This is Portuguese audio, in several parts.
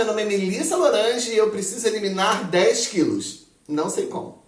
meu nome é Melissa Lorange e eu preciso eliminar 10 quilos. Não sei como.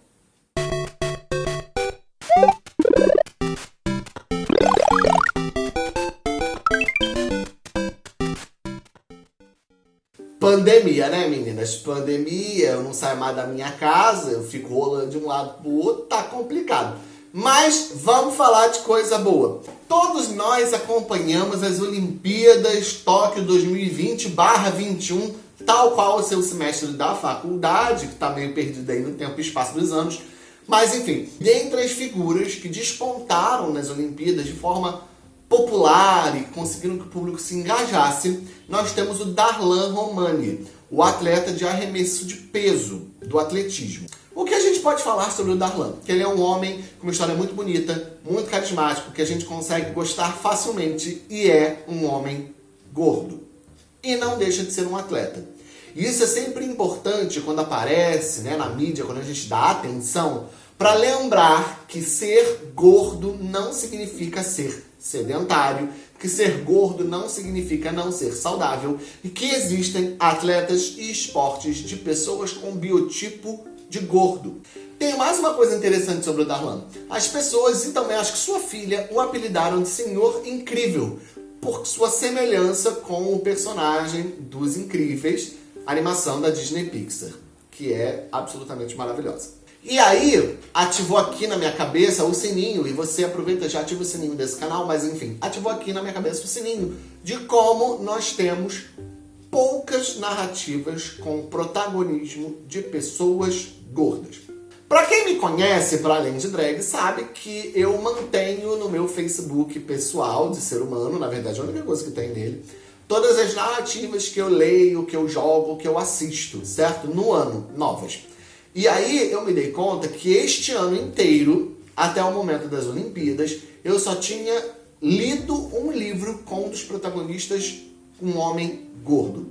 Pandemia, né, meninas? Pandemia, eu não saio mais da minha casa, eu fico rolando de um lado pro outro, tá complicado. Mas vamos falar de coisa boa. Todos nós acompanhamos as Olimpíadas Tóquio 2020-21, tal qual o seu semestre da faculdade, que tá meio perdido aí no tempo e espaço dos anos. Mas enfim, dentre as figuras que despontaram nas Olimpíadas de forma popular e conseguiram que o público se engajasse, nós temos o Darlan Romani, o atleta de arremesso de peso do atletismo. O que a gente pode falar sobre o Darlan? Que ele é um homem com uma história muito bonita, muito carismático, que a gente consegue gostar facilmente e é um homem gordo. E não deixa de ser um atleta. E isso é sempre importante quando aparece né, na mídia, quando a gente dá atenção, para lembrar que ser gordo não significa ser sedentário, que ser gordo não significa não ser saudável e que existem atletas e esportes de pessoas com biotipo de gordo. Tem mais uma coisa interessante sobre o Darlan. As pessoas, e também acho que sua filha, o apelidaram de Senhor Incrível, por sua semelhança com o personagem dos Incríveis, animação da Disney Pixar, que é absolutamente maravilhosa. E aí, ativou aqui na minha cabeça o sininho, e você aproveita já ativa o sininho desse canal, mas enfim, ativou aqui na minha cabeça o sininho de como nós temos poucas narrativas com protagonismo de pessoas gordas. Para quem me conhece, para além de drag, sabe que eu mantenho no meu Facebook pessoal de ser humano, na verdade a única coisa que tem nele, todas as narrativas que eu leio, que eu jogo, que eu assisto, certo? No ano, novas. E aí eu me dei conta que este ano inteiro, até o momento das Olimpíadas, eu só tinha lido um livro com um dos protagonistas, um homem gordo.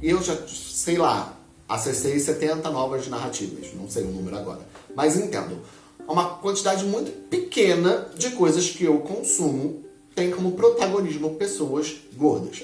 E eu já, sei lá, acessei 70 novas narrativas, não sei o número agora. Mas entendo, uma quantidade muito pequena de coisas que eu consumo tem como protagonismo pessoas gordas.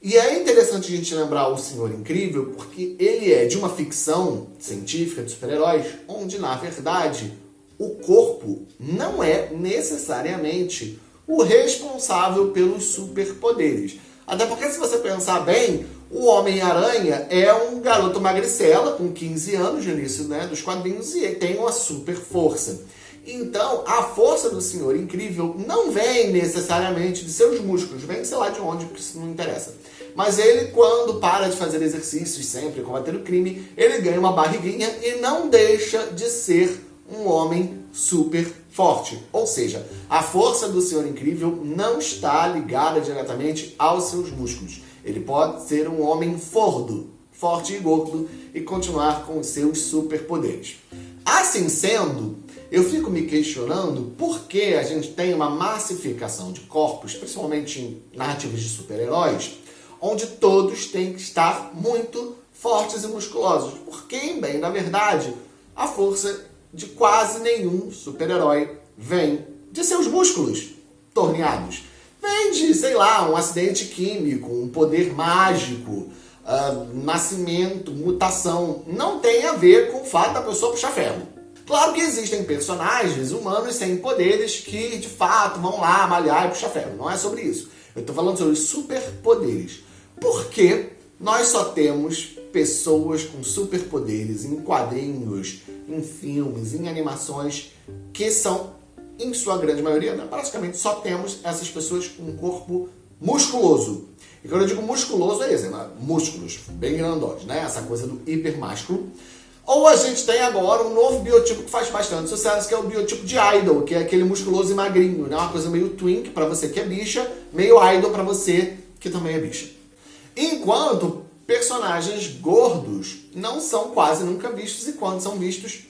E é interessante a gente lembrar o Senhor Incrível porque ele é de uma ficção científica de super-heróis, onde na verdade o corpo não é necessariamente o responsável pelos superpoderes. Até porque se você pensar bem, o Homem-Aranha é um garoto magricela com 15 anos no início né, dos quadrinhos e ele tem uma super força. Então, a força do Senhor Incrível não vem necessariamente de seus músculos, vem sei lá de onde, porque isso não interessa. Mas ele, quando para de fazer exercícios sempre, combater o crime, ele ganha uma barriguinha e não deixa de ser um homem super forte. Ou seja, a força do Senhor Incrível não está ligada diretamente aos seus músculos. Ele pode ser um homem fordo, forte e gordo, e continuar com os seus superpoderes. Assim sendo, eu fico me questionando por que a gente tem uma massificação de corpos, principalmente em narrativas de super-heróis, onde todos têm que estar muito fortes e musculosos. Porque, bem, na verdade, a força de quase nenhum super-herói vem de seus músculos torneados. Vem de, sei lá, um acidente químico, um poder mágico, uh, nascimento, mutação. Não tem a ver com o fato da pessoa puxar ferro. Claro que existem personagens humanos sem poderes que, de fato, vão lá malhar e puxar ferro. Não é sobre isso. Eu estou falando sobre superpoderes. Por que nós só temos pessoas com superpoderes em quadrinhos, em filmes, em animações, que são, em sua grande maioria, né, praticamente só temos essas pessoas com um corpo musculoso. E quando eu digo musculoso é esse, né? músculos bem grandões, né? Essa coisa do hipermásculo. Ou a gente tem agora um novo biotipo que faz bastante sucesso, que é o biotipo de idol, que é aquele musculoso e magrinho, né? Uma coisa meio twink para você que é bicha, meio idol para você que também é bicha. Enquanto personagens gordos não são quase nunca vistos e quando são vistos,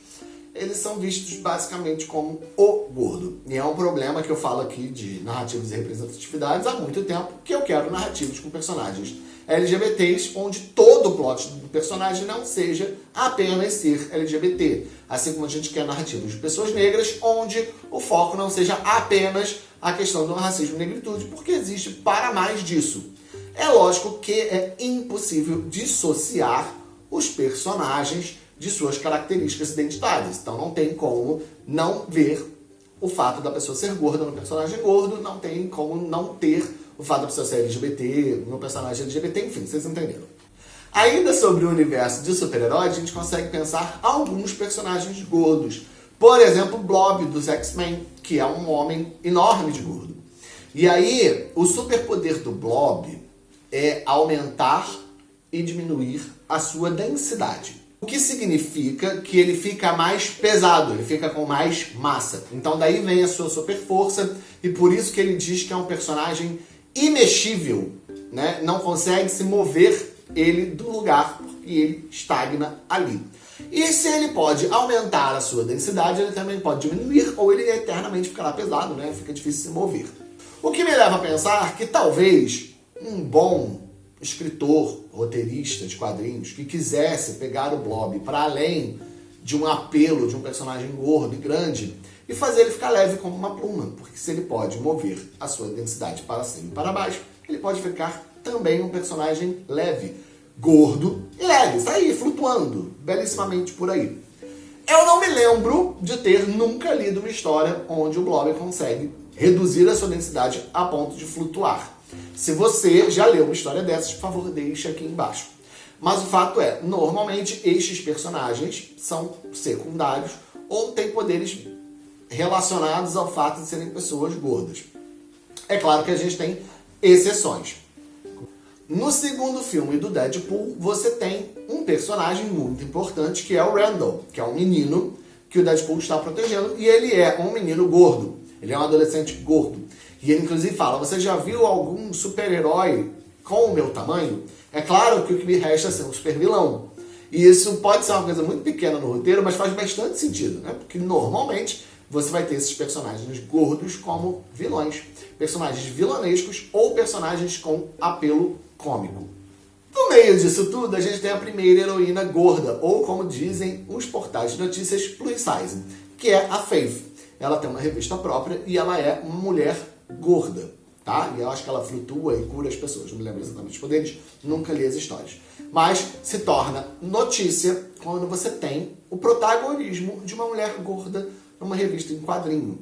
eles são vistos basicamente como o gordo. E é um problema que eu falo aqui de narrativas e representatividades há muito tempo, que eu quero narrativas com personagens LGBTs, onde todo o plot do personagem não seja apenas ser LGBT. Assim como a gente quer narrativas de pessoas negras, onde o foco não seja apenas a questão do racismo e negritude, porque existe para mais disso. É lógico que é impossível dissociar os personagens de suas características identitárias. Então não tem como não ver o fato da pessoa ser gorda no personagem gordo, não tem como não ter o fato da pessoa ser LGBT no personagem LGBT, enfim, vocês entenderam. Ainda sobre o universo de super-heróis, a gente consegue pensar alguns personagens gordos. Por exemplo, Blob dos X-Men, que é um homem enorme de gordo. E aí, o superpoder do Blob é aumentar e diminuir a sua densidade. O que significa que ele fica mais pesado, ele fica com mais massa. Então daí vem a sua super força e por isso que ele diz que é um personagem imexível, né? Não consegue se mover ele do lugar porque ele estagna ali. E se ele pode aumentar a sua densidade, ele também pode diminuir ou ele eternamente ficará pesado, né? Fica difícil se mover. O que me leva a pensar que talvez um bom escritor, roteirista de quadrinhos que quisesse pegar o Blob para além de um apelo de um personagem gordo e grande e fazer ele ficar leve como uma pluma, porque se ele pode mover a sua densidade para cima e para baixo, ele pode ficar também um personagem leve, gordo e leve, está aí flutuando belíssimamente por aí. Eu não me lembro de ter nunca lido uma história onde o Blob consegue reduzir a sua densidade a ponto de flutuar. Se você já leu uma história dessas, por favor, deixe aqui embaixo. Mas o fato é, normalmente estes personagens são secundários ou têm poderes relacionados ao fato de serem pessoas gordas. É claro que a gente tem exceções. No segundo filme do Deadpool, você tem um personagem muito importante que é o Randall, que é um menino que o Deadpool está protegendo e ele é um menino gordo. Ele é um adolescente gordo. E ele inclusive fala, você já viu algum super-herói com o meu tamanho? É claro que o que me resta é ser um super vilão. E isso pode ser uma coisa muito pequena no roteiro, mas faz bastante sentido, né? Porque normalmente você vai ter esses personagens gordos como vilões. Personagens vilanescos ou personagens com apelo cômico. No meio disso tudo, a gente tem a primeira heroína gorda, ou como dizem os portais de notícias, plus size, que é a Faith. Ela tem uma revista própria e ela é uma mulher gorda, tá? E eu acho que ela flutua e cura as pessoas. Não me lembro exatamente os poderes, nunca li as histórias. Mas se torna notícia quando você tem o protagonismo de uma mulher gorda numa revista em quadrinho.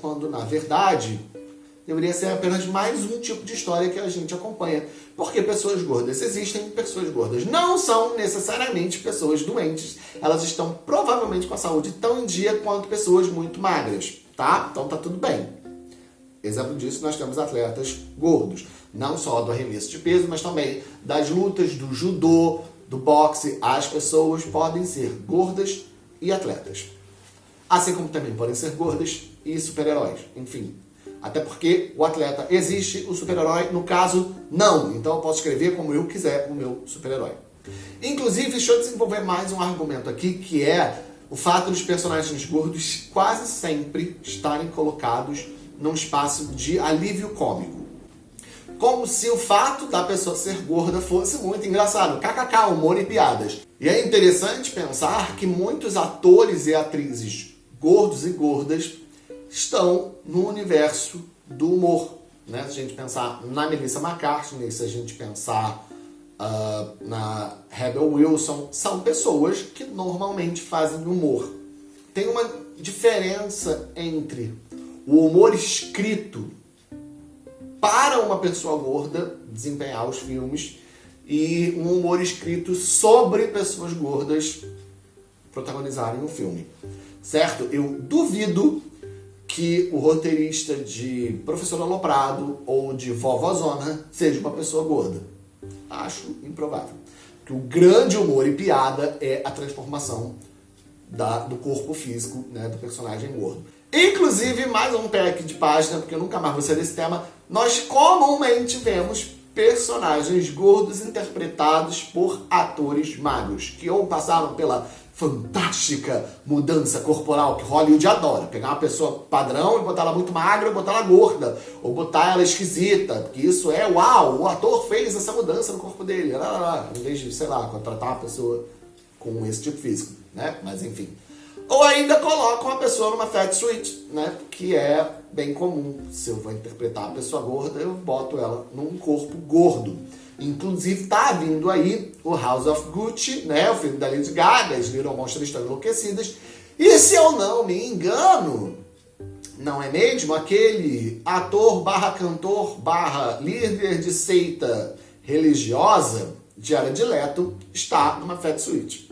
Quando, na verdade, deveria ser apenas mais um tipo de história que a gente acompanha. Porque pessoas gordas existem, pessoas gordas não são necessariamente pessoas doentes. Elas estão provavelmente com a saúde tão em dia quanto pessoas muito magras, tá? Então tá tudo bem. Exemplo disso, nós temos atletas gordos. Não só do arremesso de peso, mas também das lutas, do judô, do boxe. As pessoas podem ser gordas e atletas. Assim como também podem ser gordas e super-heróis. Enfim, até porque o atleta existe, o super-herói, no caso, não. Então eu posso escrever como eu quiser o meu super-herói. Inclusive, deixa eu desenvolver mais um argumento aqui, que é o fato dos personagens gordos quase sempre estarem colocados num espaço de alívio cômico. Como se o fato da pessoa ser gorda fosse muito engraçado. KKK, humor e piadas. E é interessante pensar que muitos atores e atrizes gordos e gordas estão no universo do humor. Né? Se a gente pensar na Melissa McCartney, se a gente pensar uh, na Rebel Wilson, são pessoas que normalmente fazem humor. Tem uma diferença entre o humor escrito para uma pessoa gorda desempenhar os filmes e um humor escrito sobre pessoas gordas protagonizarem o um filme. Certo? Eu duvido que o roteirista de Professor Aloprado ou de Vovozona seja uma pessoa gorda. Acho improvável. Que o grande humor e piada é a transformação da, do corpo físico né, do personagem gordo. Inclusive, mais um pack de página, porque eu nunca mais vou ser desse tema, nós comumente vemos personagens gordos interpretados por atores magros, que ou passaram pela fantástica mudança corporal que Hollywood adora. Pegar uma pessoa padrão e botar ela muito magra ou botar ela gorda. Ou botar ela esquisita. Porque isso é, uau, o ator fez essa mudança no corpo dele. Lá, lá, lá, em vez de, sei lá, contratar uma pessoa com esse tipo físico. Né? Mas enfim. Ou ainda colocam a pessoa numa fat suite, né? Que é bem comum. Se eu vou interpretar a pessoa gorda, eu boto ela num corpo gordo. Inclusive tá vindo aí o House of Gucci, né? O filme da Lady Gaga, as Little Monsters estão enlouquecidas. E se eu não me engano, não é mesmo? Aquele ator barra cantor barra líder de seita religiosa, Jared Leto, está numa fat suite.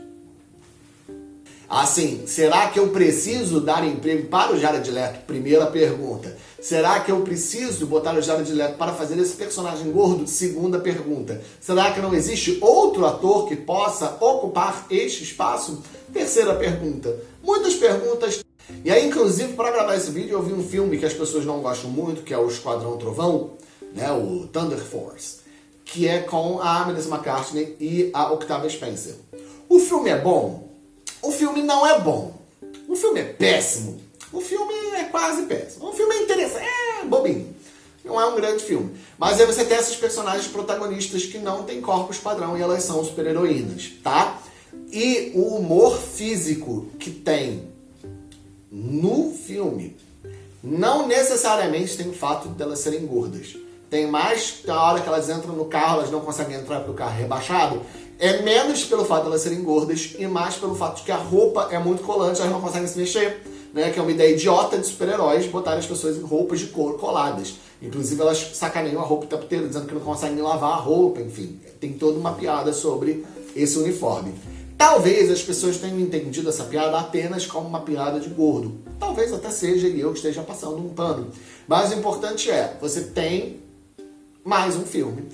Assim, será que eu preciso dar emprego para o Jared Leto? Primeira pergunta. Será que eu preciso botar o Jared Leto para fazer esse personagem gordo? Segunda pergunta. Será que não existe outro ator que possa ocupar este espaço? Terceira pergunta. Muitas perguntas. E aí, inclusive, para gravar esse vídeo, eu vi um filme que as pessoas não gostam muito, que é o Esquadrão Trovão, né, o Thunder Force, que é com a Melissa McCartney e a Octavia Spencer. O filme é bom? O filme não é bom. O filme é péssimo. O filme é quase péssimo. O filme é interessante, é bobinho. Não é um grande filme. Mas aí você tem essas personagens protagonistas que não têm corpos padrão e elas são super-heroínas, tá? E o humor físico que tem no filme não necessariamente tem o fato delas serem gordas. Tem mais da hora que elas entram no carro, elas não conseguem entrar porque o carro é rebaixado. É menos pelo fato de elas serem gordas e mais pelo fato de que a roupa é muito colante, elas não conseguem se mexer. Né, que é uma ideia idiota de super-heróis botarem as pessoas em roupas de couro coladas. Inclusive elas sacaneiam a roupa o tempo inteiro, dizendo que não conseguem lavar a roupa, enfim. Tem toda uma piada sobre esse uniforme. Talvez as pessoas tenham entendido essa piada apenas como uma piada de gordo. Talvez até seja e eu que esteja passando um pano. Mas o importante é, você tem mais um filme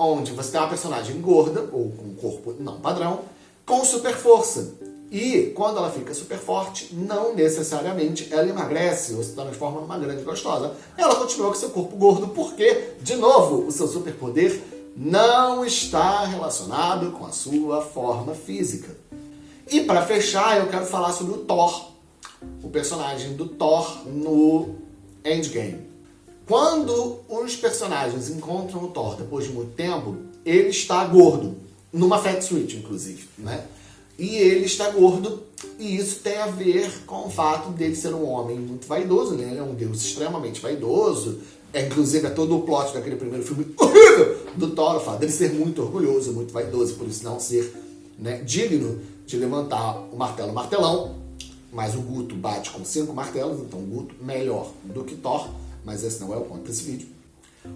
onde você tem uma personagem gorda, ou com um corpo não padrão, com super força. E quando ela fica super forte, não necessariamente ela emagrece ou se transforma numa grande gostosa. Ela continua com seu corpo gordo porque, de novo, o seu superpoder não está relacionado com a sua forma física. E para fechar, eu quero falar sobre o Thor, o personagem do Thor no Endgame. Quando os personagens encontram o Thor depois de muito tempo, ele está gordo, numa fat suite, inclusive, né? E ele está gordo, e isso tem a ver com o fato dele ser um homem muito vaidoso, né? Ele é um deus extremamente vaidoso, é, inclusive é todo o plot daquele primeiro filme horrível do Thor, o fato dele ser muito orgulhoso, muito vaidoso, por isso não ser né, digno de levantar o martelo martelão, mas o Guto bate com cinco martelos, então o Guto melhor do que Thor, mas esse não é o ponto desse vídeo.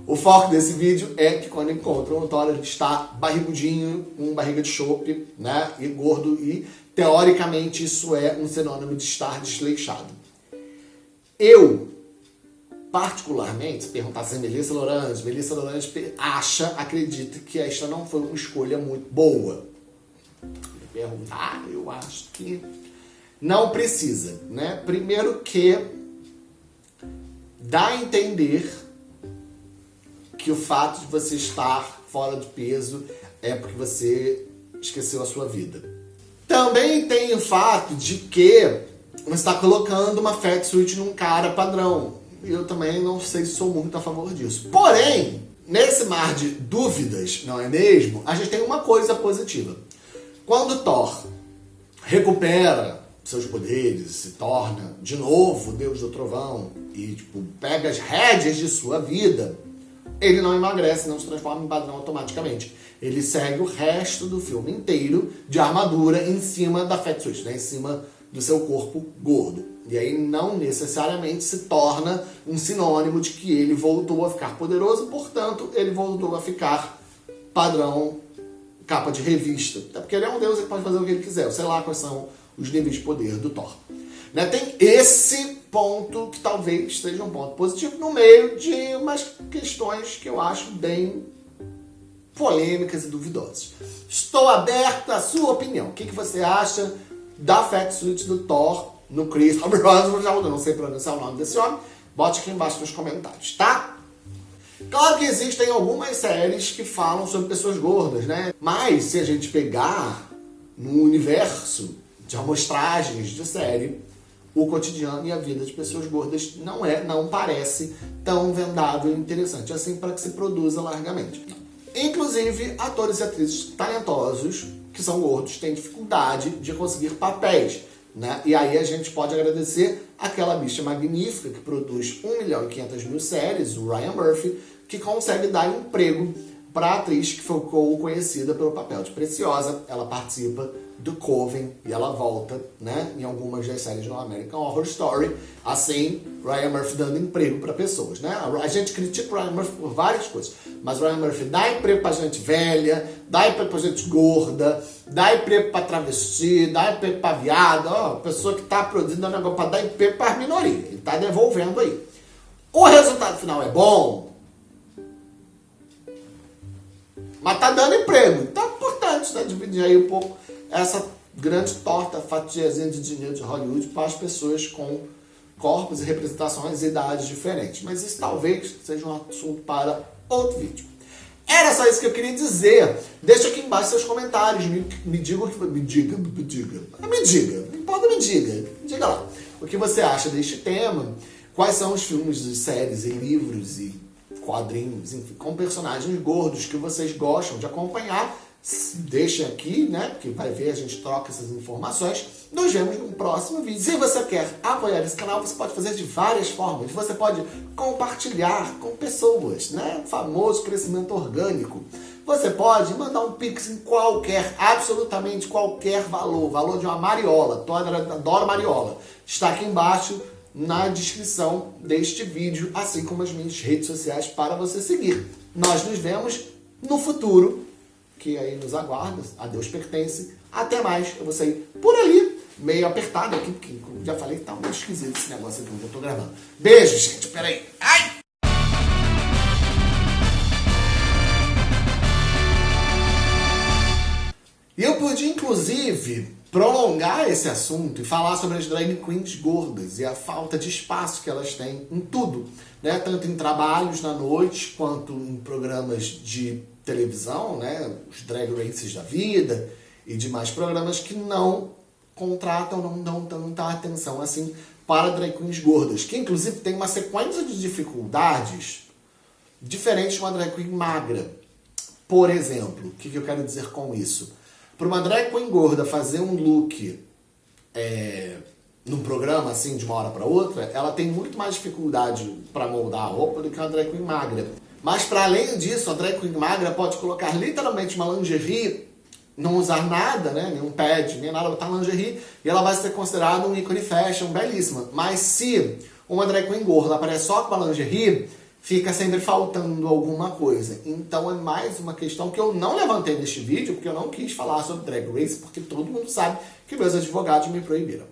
O foco desse vídeo é que quando encontram o Thor, ele está barrigudinho, com barriga de chope, né, e gordo, e teoricamente isso é um sinônimo de estar desleixado. Eu, particularmente, se perguntasse Melissa Lorange, Melissa Lorange acha, acredita que esta não foi uma escolha muito boa. Me perguntar, ah, eu acho que não precisa, né? Primeiro que dá a entender que o fato de você estar fora de peso é porque você esqueceu a sua vida. Também tem o fato de que você está colocando uma fat suit num cara padrão. Eu também não sei se sou muito a favor disso. Porém, nesse mar de dúvidas, não é mesmo? A gente tem uma coisa positiva. Quando Thor recupera seus poderes, se torna de novo Deus do Trovão e tipo, pega as rédeas de sua vida, ele não emagrece, não se transforma em padrão automaticamente. Ele segue o resto do filme inteiro de armadura em cima da fat suit, né? em cima do seu corpo gordo. E aí não necessariamente se torna um sinônimo de que ele voltou a ficar poderoso, portanto, ele voltou a ficar padrão capa de revista. Até porque ele é um deus, ele pode fazer o que ele quiser. sei lá quais são os níveis de poder do Thor. Né? Tem esse ponto que talvez seja um ponto positivo no meio de umas questões que eu acho bem polêmicas e duvidosas. Estou aberto à sua opinião. O que, que você acha da Fat Suit do Thor no Chris Hemsworth? Eu não sei pronunciar o nome desse homem. Bote aqui embaixo nos comentários, tá? Claro que existem algumas séries que falam sobre pessoas gordas, né? Mas se a gente pegar no universo de amostragens de série, o cotidiano e a vida de pessoas gordas não é, não parece tão vendável e interessante assim para que se produza largamente. Inclusive, atores e atrizes talentosos que são gordos têm dificuldade de conseguir papéis. Né? E aí a gente pode agradecer aquela bicha magnífica que produz 1 milhão e 500 mil séries, o Ryan Murphy, que consegue dar emprego para a atriz que ficou conhecida pelo papel de Preciosa. Ela participa do Coven e ela volta, né, em algumas das séries do American Horror Story. Assim, Ryan Murphy dando emprego para pessoas, né? A gente critica o Ryan Murphy por várias coisas, mas Ryan Murphy dá emprego para gente velha, dá emprego para gente gorda, dá emprego para travesti, dá emprego para viado, ó, pessoa que tá produzindo um negócio para dar emprego para minoria. Ele tá devolvendo aí. O resultado final é bom, mas tá dando emprego. Então é importante né, dividir aí um pouco essa grande torta, fatiazinha de dinheiro de Hollywood para as pessoas com corpos e representações e idades diferentes. Mas isso talvez seja um assunto para outro vídeo. Era só isso que eu queria dizer. Deixa aqui embaixo seus comentários. Me, me diga o que. Me diga, me diga. Me diga. Não importa, me diga. Diga lá. O que você acha deste tema? Quais são os filmes, séries e livros e quadrinhos, enfim, com personagens gordos que vocês gostam de acompanhar deixa aqui, né? Porque vai ver, a gente troca essas informações. Nos vemos no próximo vídeo. Se você quer apoiar esse canal, você pode fazer de várias formas. Você pode compartilhar com pessoas, né? O famoso crescimento orgânico. Você pode mandar um pix em qualquer, absolutamente qualquer valor. Valor de uma mariola. Adoro mariola. Está aqui embaixo na descrição deste vídeo, assim como as minhas redes sociais para você seguir. Nós nos vemos no futuro que aí nos aguarda, a Deus pertence. Até mais, eu vou sair por ali, meio apertado aqui, porque já falei que tá muito esquisito esse negócio aqui onde eu tô gravando. Beijo, gente, peraí. Ai! Podia, inclusive, prolongar esse assunto e falar sobre as drag queens gordas e a falta de espaço que elas têm em tudo, né? Tanto em trabalhos na noite, quanto em programas de televisão, né, os drag races da vida e demais programas que não contratam, não dão tanta atenção assim para drag queens gordas, que inclusive tem uma sequência de dificuldades diferentes de uma drag queen magra. Por exemplo, o que, que eu quero dizer com isso? Para uma drag queen gorda fazer um look é, num programa assim de uma hora para outra, ela tem muito mais dificuldade para moldar a roupa do que uma drag queen magra. Mas para além disso, a drag queen magra pode colocar literalmente uma lingerie, não usar nada, né, nenhum pad, nem nada, botar lingerie, e ela vai ser considerada um ícone fashion belíssima. Mas se uma drag queen gorda aparece só com a lingerie, fica sempre faltando alguma coisa. Então é mais uma questão que eu não levantei neste vídeo, porque eu não quis falar sobre Drag Race, porque todo mundo sabe que meus advogados me proibiram.